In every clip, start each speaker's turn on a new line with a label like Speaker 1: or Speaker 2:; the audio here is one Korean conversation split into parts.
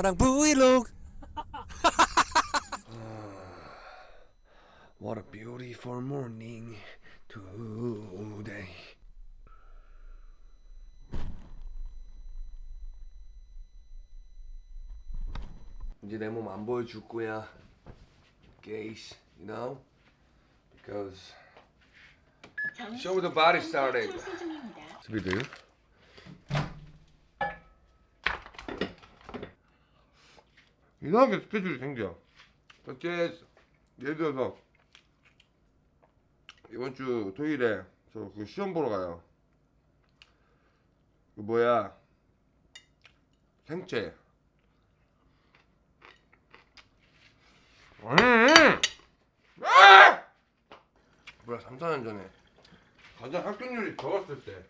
Speaker 1: 너랑 브이로그
Speaker 2: What a beautiful morning today. 이제 내 몸 안 보여줄 거야. Gays, you know? Because show the body started. 스피드. 이상하게 스케줄이 생겨. 첫째, 예를 들어서 이번 주 토요일에 저 그 시험 보러 가요. 그 뭐야 생체. 음! 아! 뭐야 3, 4년 전에 가장 합격률이 적었을 때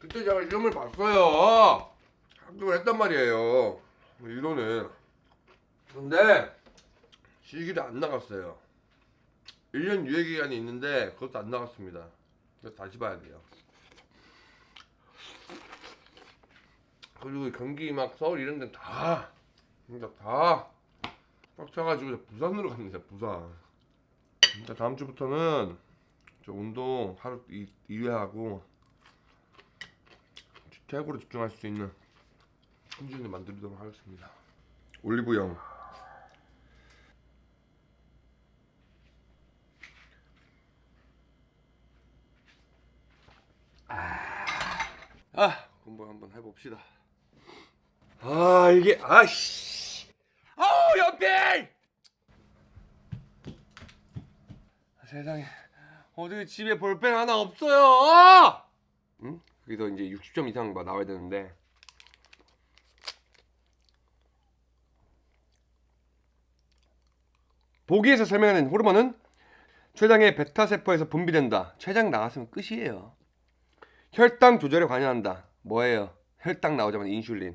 Speaker 2: 그때 제가 시험을 봤어요. 합격을 했단 말이에요. 이론은 근데 실기를 안 나갔어요. 1년 유예 기간이 있는데 그것도 안 나갔습니다. 다시 봐야 돼요. 그리고 경기 막 서울 이런 데다 진짜 다 빡쳐가지고 부산으로 갑니다. 부산. 진짜 다음 주부터는 저 운동 하루 2회 하고 최고로 집중할 수 있는 컨디션을 만들도록 하겠습니다. 올리브영. 아 공부 한번 해봅시다. 아 이게 아씨 아우 연필 세상에 어떻게 집에 볼펜 하나 없어요? 응? 거기서 이제 60점 이상 막 나와야 되는데 보기에서 설명하는 호르몬은 췌장의 베타세포에서 분비된다. 췌장 나갔으면 끝이에요. 혈당 조절에 관여한다. 뭐예요? 혈당 나오자마자 인슐린.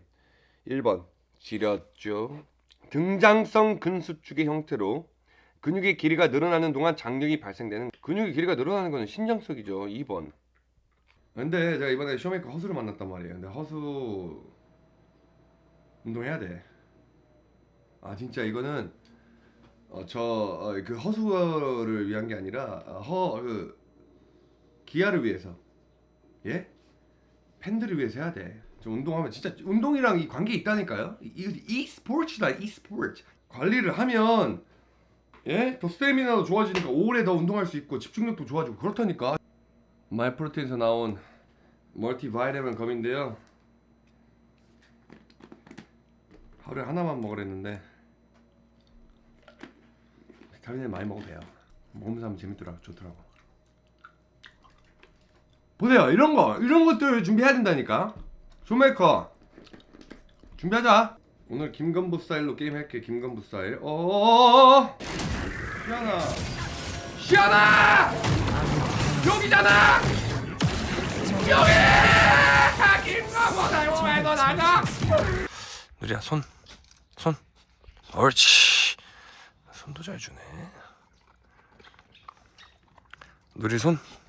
Speaker 2: 1번 지렸죠. 등장성 근수축의 형태로 근육의 길이가 늘어나는 동안 장력이 발생되는 근육의 길이가 늘어나는 것은 신장석이죠. 2번. 근데 제가 이번에 쇼메이커 허수를 만났단 말이에요. 근데 허수 운동해야 돼. 아 진짜 이거는 어, 저그 허수를 위한 게 아니라 허 그 기아를 위해서 예 팬들을 위해서 해야 돼. 저 운동하면 진짜 운동이랑 이 관계 있다니까요. 이거 이 스포츠다 이 스포츠 관리를 하면 예 더 스태미나도 좋아지니까 오래 더 운동할 수 있고 집중력도 좋아지고 그렇다니까. Myprotein에서 나온 multivitamin gummy인데요. 하루에 하나만 먹으랬는데 비타민을 많이 먹어도 돼요. 먹으면서 하면 재밌더라고 좋더라고. 보세요 이런 거 이런 것들 준비해야 된다니까. 쇼메이커 준비하자. 오늘 김건부 스타일로 게임 할게 김건부 스타일. 어 시아나 시아나 여기잖아 여기 김건부 왜너 나가? 누리야 손 손. 옳지. 손도 잘 주네. 누리 손. 손.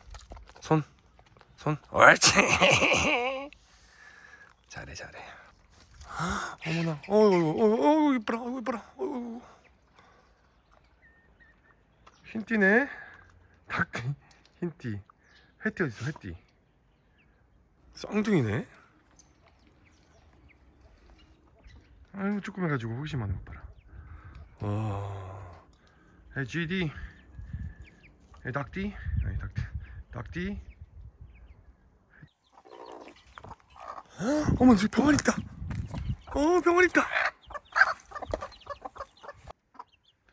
Speaker 2: 손. 옳지. 잘해 잘해. 어머나. 어우 어우 어우 이뻐라. 어우 이뻐라. 어우. 흰띠네. 닭띠. 흰띠. 회띠 어딨어 회띠. 쌍둥이네. 아이고 조그매가지고 호기심 하는 것 봐라. 와. 에 GD. 에 닭띠. 닭띠. 닭띠. 어머 저기 병아리 있다. 어 병아리 있다.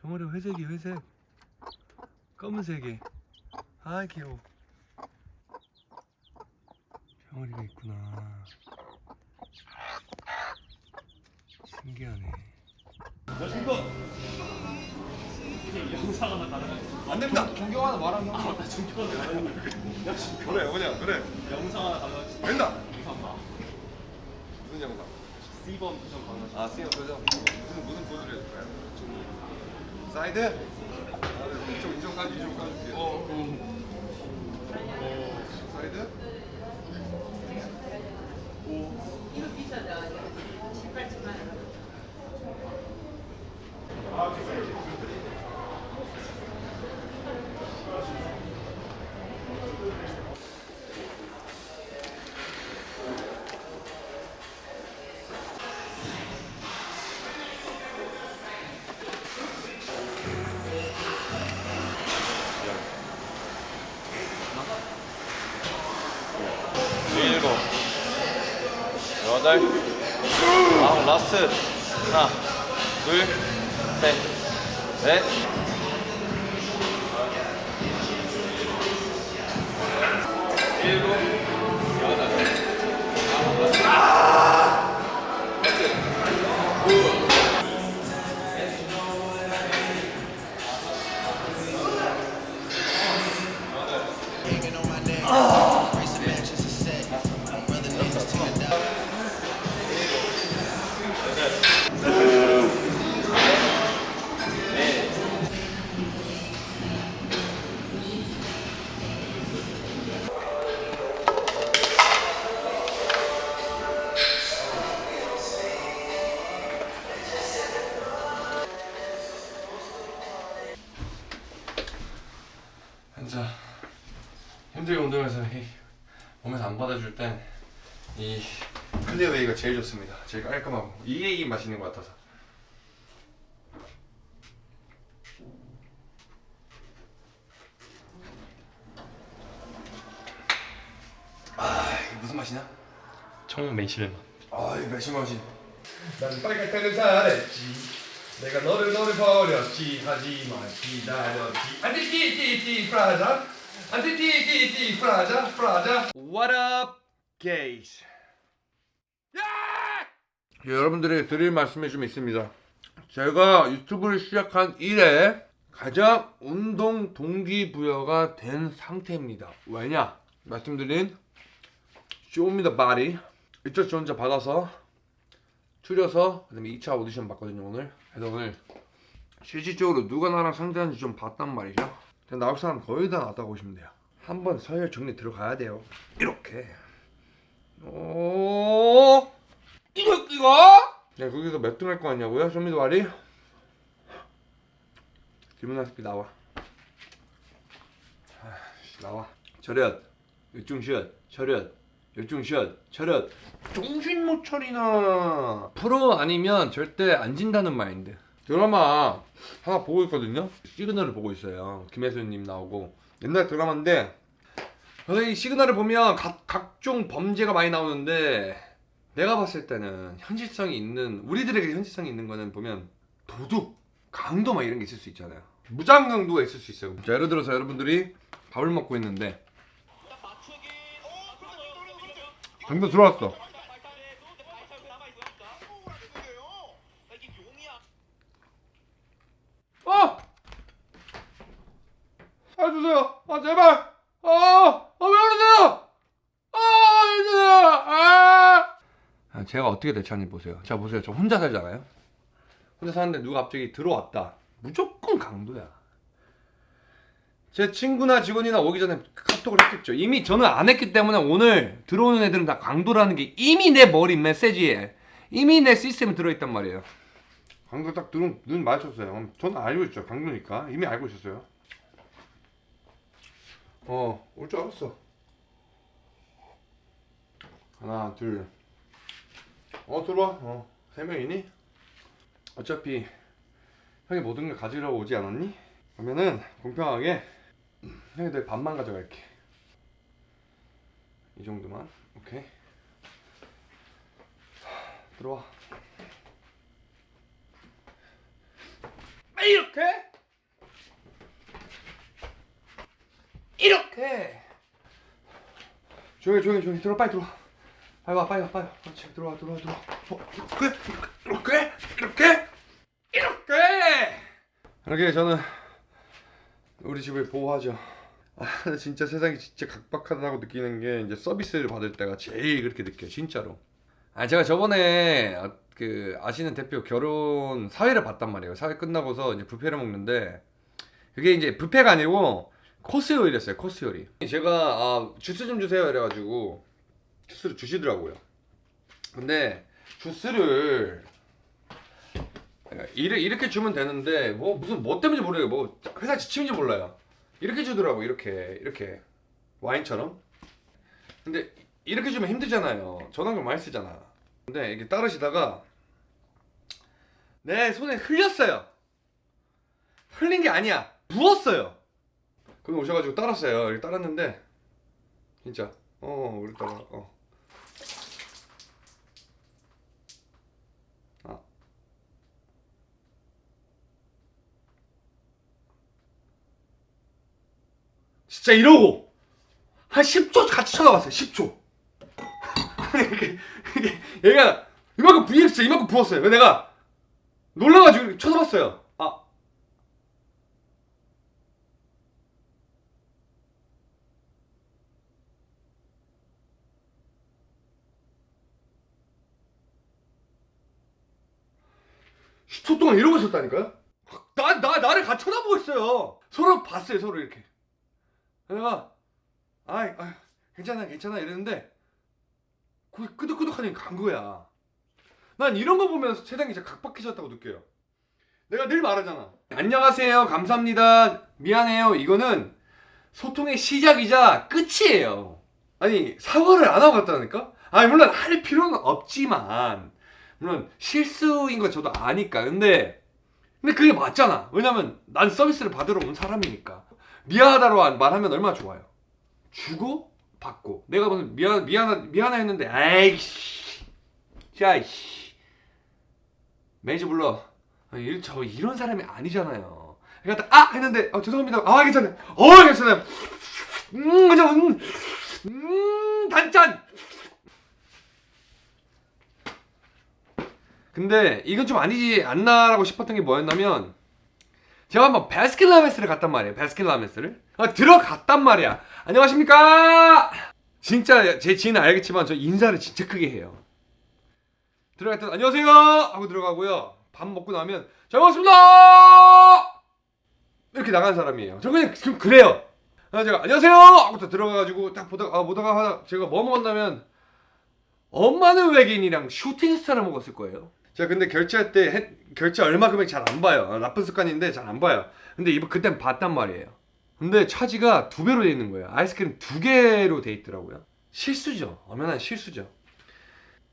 Speaker 2: 병아리 회색이 회색. 검은색이. 아 귀여워. 병아리가 있구나. 신기하네.
Speaker 3: 영상 하나 가능할까?
Speaker 2: 안 됩니다.
Speaker 4: 존경 하나 말하면
Speaker 3: 아, 나 존경하는 거 아니야?
Speaker 2: 그래 그냥 그래.
Speaker 3: 영상 하나 가능할까?
Speaker 2: 된다.
Speaker 3: 영상 봐.
Speaker 2: 무슨 영상?
Speaker 3: C번 표정 가능할까?
Speaker 2: 아 수영 표정. 무슨 무슨 포즈를 해줄까요? 사이드. 아, 이쪽 이쪽 까지 이쪽 까줄게. 어. 사이드.
Speaker 1: 여덟 아홉 라스트. 하나 둘셋넷. 일곱
Speaker 2: 제일 깔끔하고 이게 이 맛있는 것 같아서. 아 이게 무슨 맛이냐?
Speaker 3: 청 매실맛.
Speaker 2: 아 이거 매실 맛이. 난 빨갛다는 잘했지. 내가 너를 너를 버렸지 하지만 기다렸지. 안돼 띠띠띠 프라자. 안돼 띠띠띠 프라자 프라자. What up, guys? 야! 여러분들에게 드릴 말씀이 좀 있습니다. 제가 유튜브를 시작한 이래 가장 운동 동기부여가 된 상태입니다. 왜냐? 말씀드린 Show Me The 이쪽 저 혼자 받아서 추려서 그다음에 2차 오디션 봤거든요 오늘 그래서 오늘 실질적으로 누가 나랑 상대하는지 좀 봤단 말이죠 나올 사람 거의 다 나왔다고 보시면 돼요 한번 서열 정리 들어가야 돼요 이렇게 오 이거 이거? 네 거기서 몇 등 할 거 같냐고요? Show Me The Body 질문한 새끼 나와. 아이씨, 나와. 차렷 열중쉬어 차렷 열중쉬어 차렷 정신 못 차리나. 프로 아니면 절대 안 진다는 마인드. 드라마 하나 보고 있거든요. 시그널을 보고 있어요. 김혜수님 나오고. 옛날 드라마인데 이 시그널을 보면 각, 각종 범죄가 많이 나오는데 내가 봤을 때는 현실성이 있는 우리들에게 현실성이 있는 거는 보면 도둑 강도 막 이런 게 있을 수 있잖아요. 무장강도가 있을 수 있어요. 자 예를 들어서 여러분들이 밥을 먹고 있는데. 강도 들어왔어. 어! 살려주세요. 아 제발 아아왜 그러세요 아 힘들어요 아 아, 제가 어떻게 대처하는지 보세요. 자 보세요. 저 혼자 살잖아요. 혼자 사는데 누가 갑자기 들어왔다. 무조건 강도야. 제 친구나 직원이나 오기 전에 카톡을 했겠죠. 이미 저는 안 했기 때문에 오늘 들어오는 애들은 다 강도라는 게 이미 내 머리 메시지에 이미 내 시스템에 들어있단 말이에요. 강도 딱 눈, 눈 마주쳤어요. 저는 알고 있죠. 강도니까. 이미 알고 있었어요. 어올 줄 알았어. 하나 둘 어 들어와. 어 세 명이니? 어차피 형이 모든 걸 가지려고 오지 않았니? 그러면은 공평하게 형이 내 반만 가져갈게. 이 정도만. 오케이. 하, 들어와. 이렇게? 이렇게! 조용히 조용히 조용히. 들어와 빨리 들어와 빨리 와 빨리 와 빨리 와. 그렇지 들어와 들어와 들어와. 어, 이렇게 이렇게 이렇게 이렇게. 이렇게 저는 우리 집을 보호하죠. 아 진짜 세상이 진짜 각박하다고 느끼는 게 이제 서비스를 받을 때가 제일 그렇게 느껴요 진짜로. 아 제가 저번에 아, 그 아시는 대표 결혼 사회를 봤단 말이에요. 사회 끝나고서 이제 뷔페를 먹는데 그게 이제 뷔페가 아니고 코스 요리였어요 코스 요리. 제가 아 주스 좀 주세요 이래가지고 주스를 주시더라고요. 근데 주스를 이렇게, 주면 되는데 뭐 무슨 뭐 때문인지 모르겠어요. 뭐 회사 지침인지 몰라요. 이렇게 주더라고 이렇게 이렇게. 와인처럼. 근데 이렇게 주면 힘들잖아요. 전화기 많이 쓰잖아. 근데 이게 따르시다가 내 손에 흘렸어요. 흘린 게 아니야. 부었어요. 그럼 오셔가지고 따랐어요. 따랐는데 진짜. 어 그랬다가 어 진짜 이러고 한 10초 같이 쳐다봤어요 10초 이렇게, 이렇게 얘가 이만큼 부위 진짜 이만큼 부었어요 내가 놀라가지고 쳐다봤어요 아1 0초 동안 이러고 있었다니까요? 나, 나, 나를 같이 쳐다보고 있어요. 서로 봤어요, 서로 이렇게. 내가, 아이, 아이 괜찮아, 괜찮아 이랬는데, 거기 끄덕끄덕하니 간 거야. 난 이런 거 보면서 세상이 진짜 각박해졌다고 느껴요. 내가 늘 말하잖아. 안녕하세요, 감사합니다, 미안해요. 이거는 소통의 시작이자 끝이에요. 아니, 사과를 안 하고 갔다니까? 아니, 물론 할 필요는 없지만, 물론 실수인 거 저도 아니까. 근데, 근데 그게 맞잖아. 왜냐면 난 서비스를 받으러 온 사람이니까. 미안하다로 말하면 얼마나 좋아요. 주고 받고. 내가 무슨 미안 미안 미안해 했는데 아이씨. 자 이씨. 매니저 불러. 이- 저 이런 사람이 아니잖아요. 그러니까 딱, 아 했는데 어, 죄송합니다. 아 괜찮아요. 어 괜찮아요. 음 그냥 음, 음 단짠. 근데 이건 좀 아니지 않나라고 싶었던 게 뭐였냐면 제가 한번 바스킨라빈스를 갔단 말이에요 바스킨라빈스를. 아, 들어갔단 말이야. 안녕하십니까? 진짜 제 지인은 알겠지만 저 인사를 진짜 크게 해요. 때 안녕하세요! 하고 들어가고요. 밥 먹고 나면 잘 먹었습니다! 이렇게 나가는 사람이에요. 저 그냥 좀 그래요. 그래서 제가 안녕하세요! 하고 또 들어가가지고 딱 보다가 아, 보다가 제가 뭐 먹었냐면 엄마는 외계인이랑 슈팅스타를 먹었을 거예요. 제가 근데 결제할 때 해- 결제 얼마 금액 잘 안 봐요. 아, 나쁜 습관인데 잘 안 봐요. 근데 이번 그땐 봤단 말이에요. 근데 차지가 두 배로 돼 있는 거예요. 아이스크림 두 개로 돼 있더라고요. 실수죠. 엄연한 실수죠.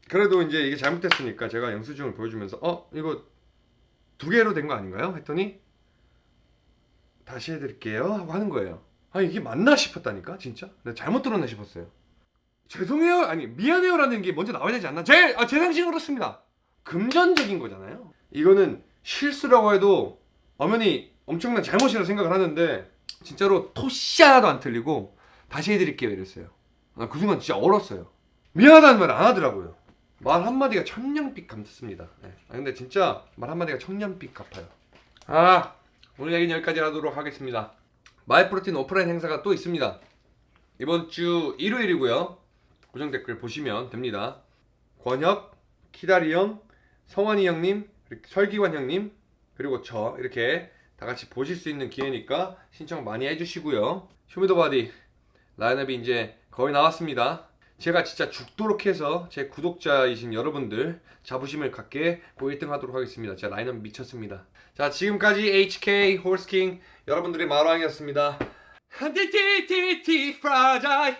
Speaker 2: 그래도 이제 이게 잘못됐으니까 제가 영수증을 보여주면서 어 이거 두 개로 된 거 아닌가요? 했더니 다시 해드릴게요 하고 하는 거예요. 아 이게 맞나 싶었다니까 진짜. 내가 잘못 들었나 싶었어요. 죄송해요 아니 미안해요 라는 게 먼저 나와야 되지 않나? 제, 아, 제 상식은 그렇습니다 금전적인 거잖아요. 이거는 실수라고 해도 엄연히 엄청난 잘못이라고 생각을 하는데 진짜로 토시 하나도 안 틀리고 다시 해드릴게요 이랬어요. 나 그 순간 진짜 얼었어요. 미안하다는 말 안 하더라고요. 말 한마디가 천냥빚 갚습니다. 네. 아, 근데 진짜 말 한마디가 천냥빚 갚아요. 아 오늘 얘기는 여기까지 하도록 하겠습니다. Myprotein 오프라인 행사가 또 있습니다. 이번 주 일요일이고요. 고정 댓글 보시면 됩니다. 권혁, 키다리 형, 성환이 형님, 설기관 형님, 그리고 저 이렇게 다 같이 보실 수 있는 기회니까 신청 많이 해주시고요. Show Me The Body 라인업이 이제 거의 나왔습니다. 제가 진짜 죽도록 해서 제 구독자이신 여러분들 자부심을 갖게고 1등 하도록 하겠습니다. 제 라인업 미쳤습니다. 자 지금까지 HK Horse King 여러분들의 말왕이었습니다. TTT 프라자이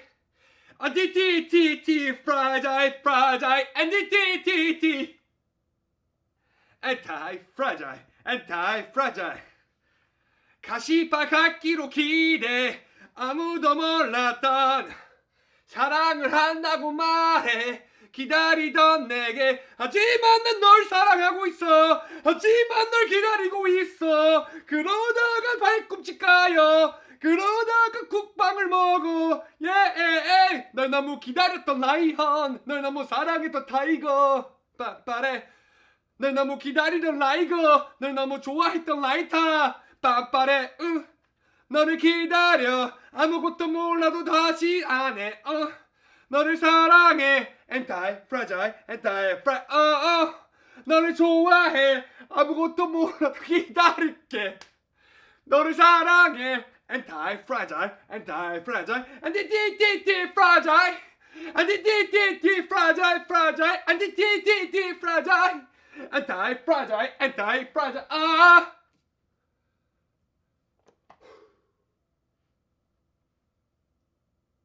Speaker 2: 안티티티티 프라자이 프라자이 안티티티 안타이 프라자이 가시밭갖기로 기대 아무도 몰랐던 사랑을 한다고 말해. 기다리던 내게 하지만 난 널 사랑하고 있어. 하지만 널 기다리고 있어. 그러다가 발꿈치 까요 그러다가 국방을 먹어. 예에에 널 너무 기다렸던 라이언 널 너무 사랑했던 타이거. 빠빠레 널 너무 기다리던 라이거 널 너무 좋아했던 라이타 빠빠레 으 너를 기다려 아무것도 몰라도 다시 안해 어 너를 사랑해 엔타이 프라자이 엔타이 프라 어어 너를 좋아해 아무것도 몰라도 기다릴게 너를 사랑해 t t fragile fragile anti t t t fragile anti fragile Anti-fragile, anti-fragile, ah!